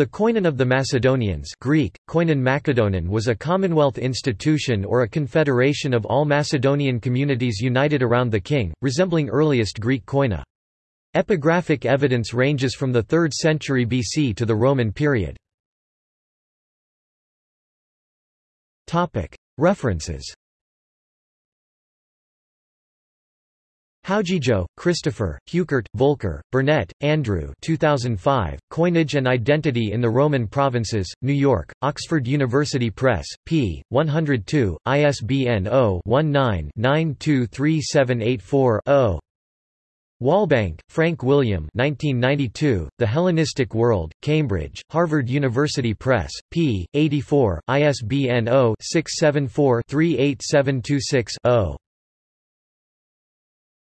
The Koinon of the Macedonians Greek, Koinon Macedonin was a commonwealth institution or a confederation of all Macedonian communities united around the king, resembling earliest Greek koina. Epigraphic evidence ranges from the 3rd century BC to the Roman period. References Howgego, Christopher, Heuchert, Volker, Burnett, Andrew 2005, Coinage and Identity in the Roman Provinces, New York, Oxford University Press, p. 102, ISBN 0-19-923784-0. Walbank, Frank William 1992, The Hellenistic World, Cambridge, Harvard University Press, p. 84, ISBN 0-674-38726-0.